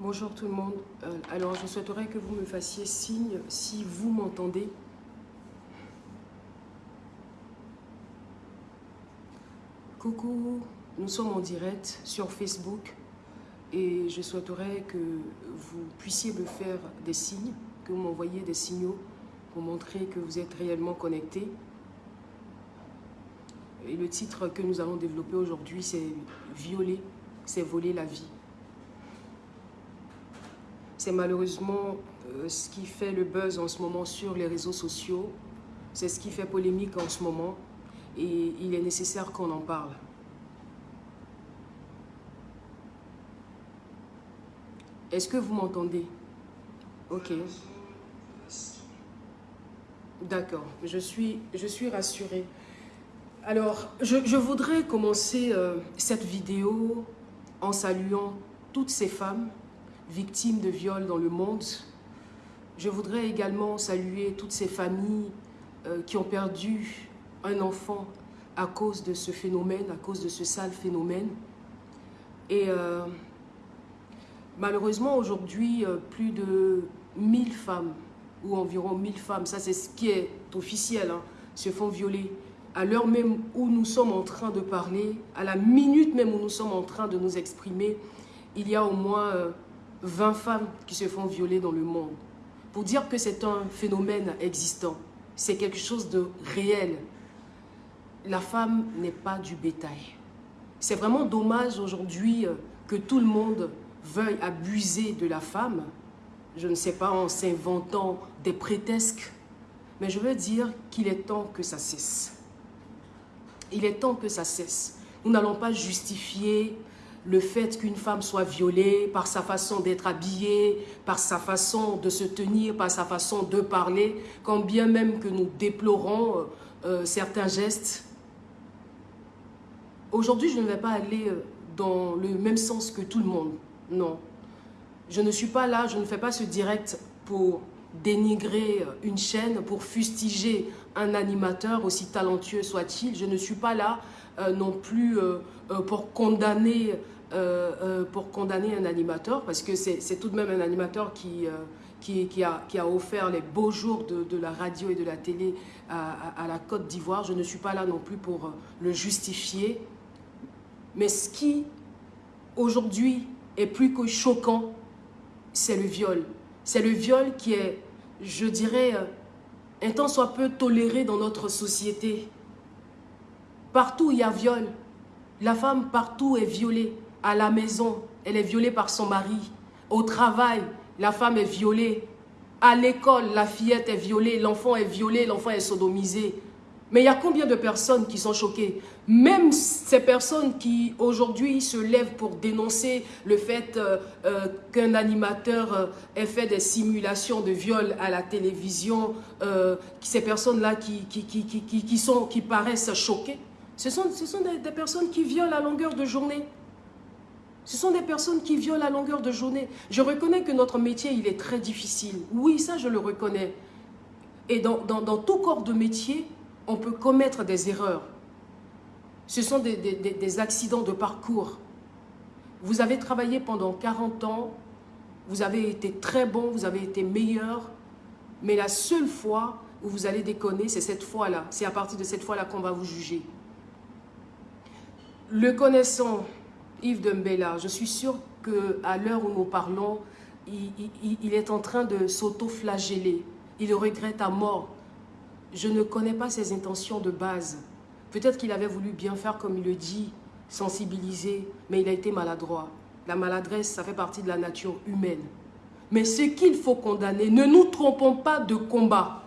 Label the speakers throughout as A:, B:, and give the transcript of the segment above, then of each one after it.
A: Bonjour tout le monde. Euh, alors, je souhaiterais que vous me fassiez signe si vous m'entendez. Coucou, nous sommes en direct sur Facebook et je souhaiterais que vous puissiez me faire des signes, que vous m'envoyiez des signaux pour montrer que vous êtes réellement connecté. Et le titre que nous allons développer aujourd'hui, c'est « Violer, c'est voler la vie ». C'est malheureusement euh, ce qui fait le buzz en ce moment sur les réseaux sociaux. C'est ce qui fait polémique en ce moment. Et il est nécessaire qu'on en parle. Est-ce que vous m'entendez? Ok. D'accord, je suis, je suis rassurée. Alors, je, voudrais commencer euh, cette vidéo en saluant toutes ces femmes victimes de viols dans le monde. Je voudrais également saluer toutes ces familles euh, qui ont perdu un enfant à cause de ce phénomène, à cause de ce sale phénomène. Et euh, malheureusement, aujourd'hui, plus de 1000 femmes, ou environ 1000 femmes, ça c'est ce qui est officiel, hein, se font violer. À l'heure même où nous sommes en train de parler, à la minute même où nous sommes en train de nous exprimer, il y a au moins 20 femmes qui se font violer dans le monde. Pour dire que c'est un phénomène existant, c'est quelque chose de réel. La femme n'est pas du bétail. C'est vraiment dommage aujourd'hui euh, que tout le monde veuille abuser de la femme, je ne sais pas, en s'inventant des prétextes, mais je veux dire qu'il est temps que ça cesse. Il est temps que ça cesse. Nous n'allons pas justifier le fait qu'une femme soit violée par sa façon d'être habillée, par sa façon de se tenir, par sa façon de parler, quand bien même que nous déplorons euh, euh, certains gestes. Aujourd'hui, je ne vais pas aller euh, dans le même sens que tout le monde, non. Je ne suis pas là, je ne fais pas ce direct pour dénigrer une chaîne, pour fustiger un animateur, aussi talentueux soit-il. Je ne suis pas là non plus pour condamner euh, euh, pour condamner un animateur, parce que c'est tout de même un animateur qui, euh, qui, qui, a, qui, a, offert les beaux jours de, la radio et de la télé à, la Côte d'Ivoire. Je ne suis pas là non plus pour le justifier. Mais ce qui, aujourd'hui, est plus que choquant, c'est le viol. C'est le viol qui est, je dirais, un tant soit peu toléré dans notre société. Partout il y a viol. La femme partout est violée à la maison, elle est violée par son mari. Au travail, la femme est violée. À l'école, la fillette est violée, l'enfant est violé, l'enfant est sodomisé. Mais il y a combien de personnes qui sont choquées? Même ces personnes qui aujourd'hui se lèvent pour dénoncer le fait euh, euh, qu'un animateur euh, ait fait des simulations de viol à la télévision, ces personnes-là qui, qui, qui, sont, qui paraissent choquées, ce sont, ce sont des personnes qui violent à longueur de journée. Ce sont des personnes qui violent à longueur de journée. Je reconnais que notre métier, il est très difficile. Oui, ça, je le reconnais. Et dans, tout corps de métier, on peut commettre des erreurs. Ce sont des, accidents de parcours. Vous avez travaillé pendant 40 ans, vous avez été très bon, vous avez été meilleur, mais la seule fois où vous allez déconner, c'est cette fois-là. C'est à partir de cette fois-là qu'on va vous juger. Le connaissant, Yves Dembella, je suis sûre qu'à l'heure où nous parlons, il, est en train de s'auto-flageller. Il regrette à mort. Je ne connais pas ses intentions de base. Peut-être qu'il avait voulu bien faire comme il le dit, sensibiliser, mais il a été maladroit. La maladresse, ça fait partie de la nature humaine. Mais ce qu'il faut condamner, ne nous trompons pas de combat.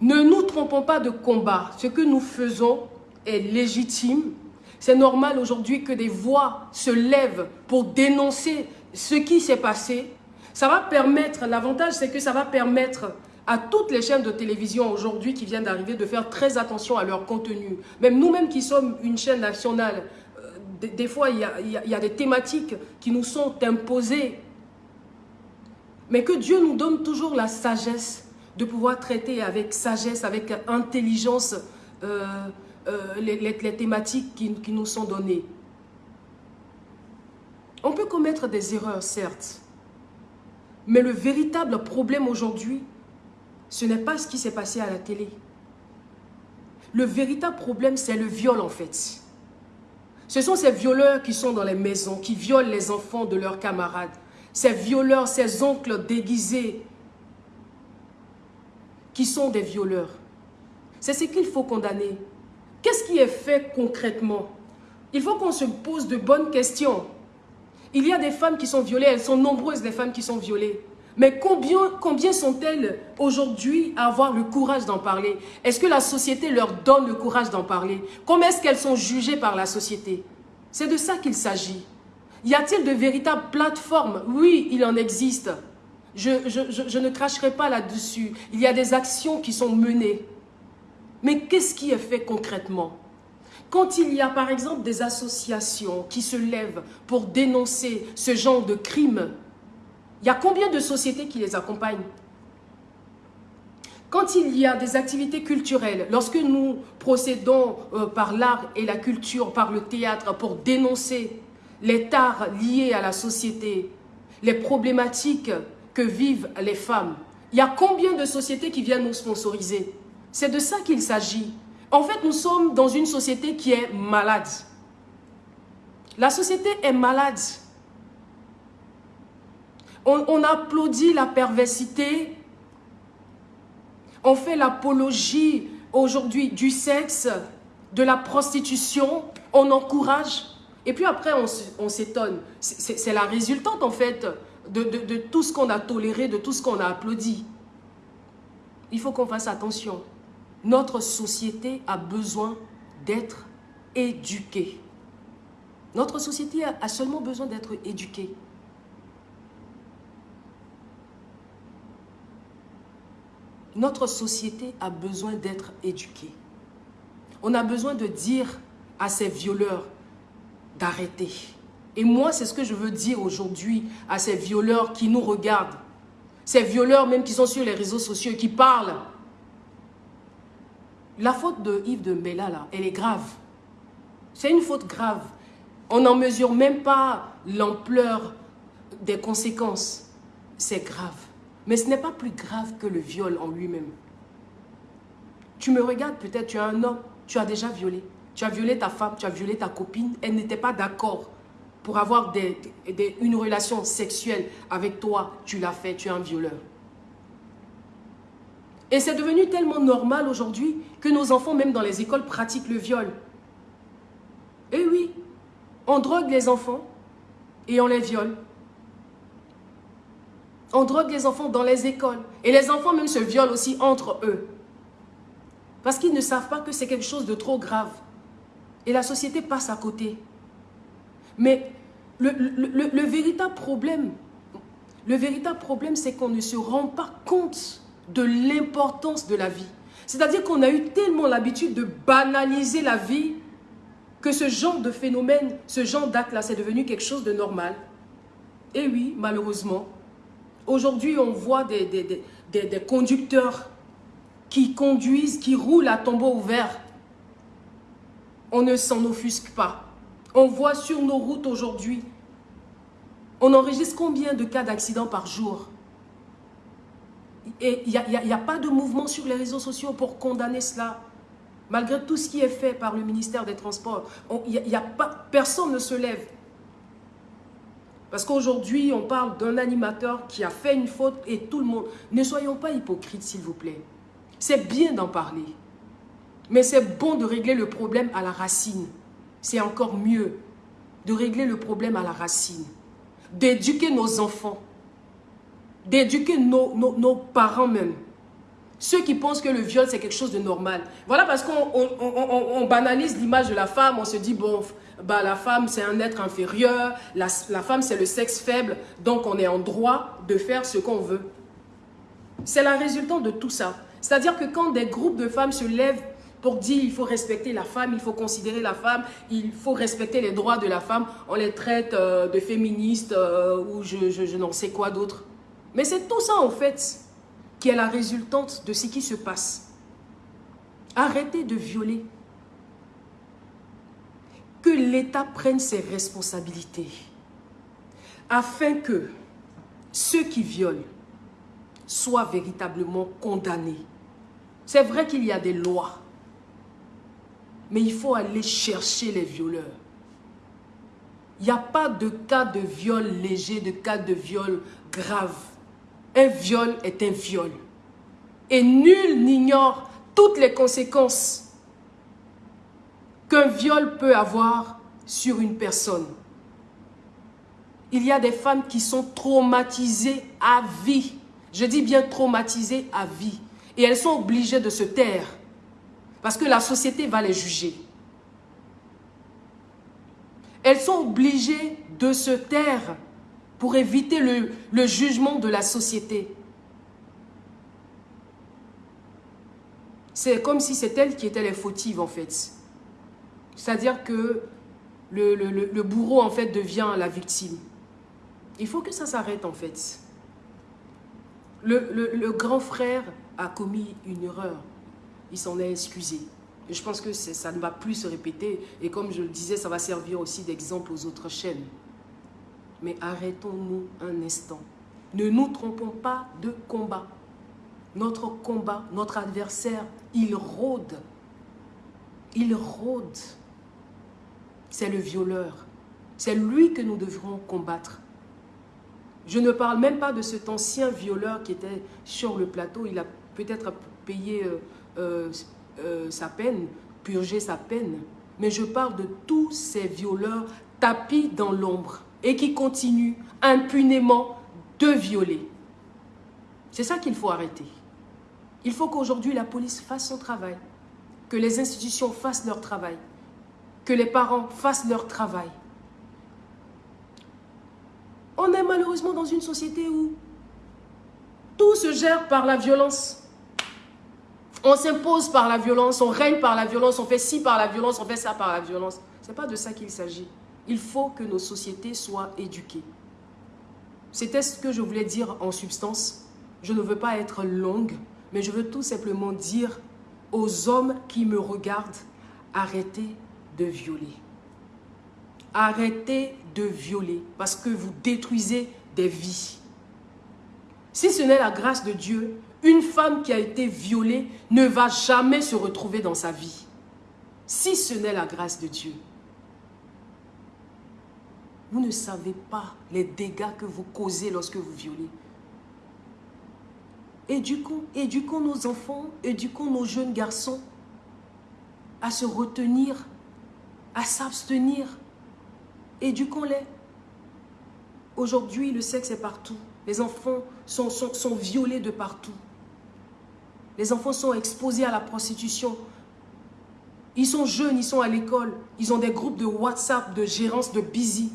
A: Ne nous trompons pas de combat. Ce que nous faisons est légitime, c'est normal aujourd'hui que des voix se lèvent pour dénoncer ce qui s'est passé. Ça va permettre, l'avantage c'est que ça va permettre à toutes les chaînes de télévision aujourd'hui qui viennent d'arriver de faire très attention à leur contenu. Même nous-mêmes qui sommes une chaîne nationale, euh, des, fois il y, a, des thématiques qui nous sont imposées. Mais que Dieu nous donne toujours la sagesse de pouvoir traiter avec sagesse, avec intelligence euh, euh, les, thématiques qui nous sont données. On peut commettre des erreurs, certes. Mais le véritable problème aujourd'hui, ce n'est pas ce qui s'est passé à la télé. Le véritable problème, c'est le viol en fait. Ce sont ces violeurs qui sont dans les maisons, qui violent les enfants de leurs camarades. Ces violeurs, ces oncles déguisés, qui sont des violeurs. C'est ce qu'il faut condamner. Qu'est-ce qui est fait concrètement? Il faut qu'on se pose de bonnes questions. Il y a des femmes qui sont violées, elles sont nombreuses les femmes qui sont violées. Mais combien, sont-elles aujourd'hui à avoir le courage d'en parler? Est-ce que la société leur donne le courage d'en parler? Comment est-ce qu'elles sont jugées par la société? C'est de ça qu'il s'agit. Y a-t-il de véritables plateformes? Oui, il en existe. Je, je ne cracherai pas là-dessus. Il y a des actions qui sont menées. Mais qu'est-ce qui est fait concrètement? Quand il y a par exemple des associations qui se lèvent pour dénoncer ce genre de crimes, il y a combien de sociétés qui les accompagnent? Quand il y a des activités culturelles, lorsque nous procédons euh, par l'art et la culture, par le théâtre, pour dénoncer les tares liés à la société, les problématiques que vivent les femmes, il y a combien de sociétés qui viennent nous sponsoriser? C'est de ça qu'il s'agit. En fait, nous sommes dans une société qui est malade. La société est malade. On, applaudit la perversité. On fait l'apologie aujourd'hui du sexe, de la prostitution. On encourage. Et puis après, on, s'étonne. C'est la résultante, en fait, de, tout ce qu'on a toléré, de tout ce qu'on a applaudi. Il faut qu'on fasse attention. Notre société a besoin d'être éduquée. Notre société a seulement besoin d'être éduquée. Notre société a besoin d'être éduquée. On a besoin de dire à ces violeurs d'arrêter. Et moi, c'est ce que je veux dire aujourd'hui à ces violeurs qui nous regardent. Ces violeurs même qui sont sur les réseaux sociaux et qui parlent la faute de Yves de Mbella, là, elle est grave. C'est une faute grave. On n'en mesure même pas l'ampleur des conséquences. C'est grave. Mais ce n'est pas plus grave que le viol en lui-même. Tu me regardes peut-être, tu es un homme, tu as déjà violé. Tu as violé ta femme, tu as violé ta copine. Elle n'était pas d'accord pour avoir une relation sexuelle avec toi. Tu l'as fait, tu es un violeur. Et c'est devenu tellement normal aujourd'hui que nos enfants, même dans les écoles, pratiquent le viol. Eh oui, on drogue les enfants et on les viole. On drogue les enfants dans les écoles. Et les enfants même se violent aussi entre eux. Parce qu'ils ne savent pas que c'est quelque chose de trop grave. Et la société passe à côté. Mais le, le véritable problème, le véritable problème, c'est qu'on ne se rend pas compte de l'importance de la vie. C'est-à-dire qu'on a eu tellement l'habitude de banaliser la vie que ce genre de phénomène, ce genre d'acte-là, c'est devenu quelque chose de normal. Et oui, malheureusement, aujourd'hui, on voit des, des, conducteurs qui conduisent, qui roulent à tombeau ouvert. On ne s'en offusque pas. On voit sur nos routes aujourd'hui, on enregistre combien de cas d'accidents par jour? Et il n'y a, pas de mouvement sur les réseaux sociaux pour condamner cela. Malgré tout ce qui est fait par le ministère des Transports, y a pas, personne ne se lève. Parce qu'aujourd'hui, on parle d'un animateur qui a fait une faute et tout le monde... Ne soyons pas hypocrites, s'il vous plaît. C'est bien d'en parler. Mais c'est bon de régler le problème à la racine. C'est encore mieux de régler le problème à la racine. D'éduquer nos enfants d'éduquer nos, parents même. Ceux qui pensent que le viol, c'est quelque chose de normal. Voilà parce qu'on banalise l'image de la femme, on se dit, bon, bah, la femme, c'est un être inférieur, la, la femme, c'est le sexe faible, donc on est en droit de faire ce qu'on veut. C'est la résultante de tout ça. C'est-à-dire que quand des groupes de femmes se lèvent pour dire il faut respecter la femme, il faut considérer la femme, il faut respecter les droits de la femme, on les traite euh, de féministes euh, ou je, je n'en sais quoi d'autre. Mais c'est tout ça en fait qui est la résultante de ce qui se passe. Arrêtez de violer. L'État prenne ses responsabilités afin que ceux qui violent soient véritablement condamnés. C'est vrai qu'il y a des lois, mais il faut aller chercher les violeurs. Il n'y a pas de cas de viol léger, de cas de viol grave. Un viol est un viol. Et nul n'ignore toutes les conséquences qu'un viol peut avoir sur une personne. Il y a des femmes qui sont traumatisées à vie. Je dis bien traumatisées à vie. Et elles sont obligées de se taire. Parce que la société va les juger. Elles sont obligées de se taire pour éviter le, le jugement de la société. C'est comme si c'est elles qui étaient les fautives en fait. C'est-à-dire que le, le, bourreau en fait devient la victime. Il faut que ça s'arrête en fait. Le, grand frère a commis une erreur. Il s'en est excusé. Et je pense que ça ne va plus se répéter. Et comme je le disais, ça va servir aussi d'exemple aux autres chaînes. Mais arrêtons-nous un instant. Ne nous trompons pas de combat. Notre combat, notre adversaire, il rôde. Il rôde. C'est le violeur. C'est lui que nous devrons combattre. Je ne parle même pas de cet ancien violeur qui était sur le plateau. Il a peut-être payé euh, euh, euh, sa peine, purgé sa peine. Mais je parle de tous ces violeurs tapis dans l'ombre et qui continuent impunément de violer. C'est ça qu'il faut arrêter. Il faut qu'aujourd'hui la police fasse son travail, que les institutions fassent leur travail, que les parents fassent leur travail. On est malheureusement dans une société où tout se gère par la violence. On s'impose par la violence, on règne par la violence, on fait ci par la violence, on fait ça par la violence. Ce n'est pas de ça qu'il s'agit. Il faut que nos sociétés soient éduquées. C'était ce que je voulais dire en substance. Je ne veux pas être longue, mais je veux tout simplement dire aux hommes qui me regardent, arrêtez de violer. Arrêtez de violer parce que vous détruisez des vies. Si ce n'est la grâce de Dieu, une femme qui a été violée ne va jamais se retrouver dans sa vie. Si ce n'est la grâce de Dieu. Vous ne savez pas les dégâts que vous causez lorsque vous violez. Éduquons, éduquons nos enfants, éduquons nos jeunes garçons à se retenir, à s'abstenir. Éduquons-les. Aujourd'hui, le sexe est partout. Les enfants sont, sont, sont violés de partout. Les enfants sont exposés à la prostitution. Ils sont jeunes, ils sont à l'école. Ils ont des groupes de WhatsApp, de gérance, de busy.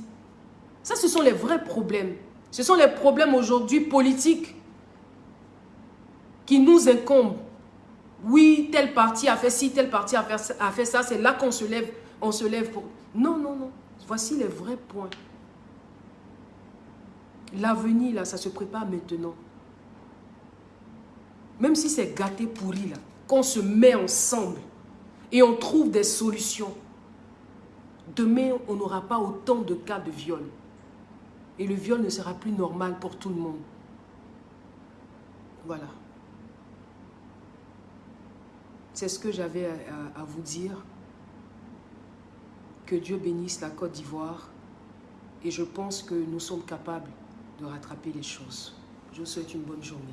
A: Ça, ce sont les vrais problèmes. Ce sont les problèmes aujourd'hui politiques qui nous incombent. Oui, tel parti a fait ci, tel parti a fait, a fait ça. C'est là qu'on se lève, on se lève pour... Non, non, non. Voici les vrais points. L'avenir, là, ça se prépare maintenant. Même si c'est gâté pourri, là, qu'on se met ensemble et on trouve des solutions, demain, on n'aura pas autant de cas de viol. Et le viol ne sera plus normal pour tout le monde. Voilà. C'est ce que j'avais à, vous dire. Que Dieu bénisse la Côte d'Ivoire. Et je pense que nous sommes capables de rattraper les choses. Je vous souhaite une bonne journée.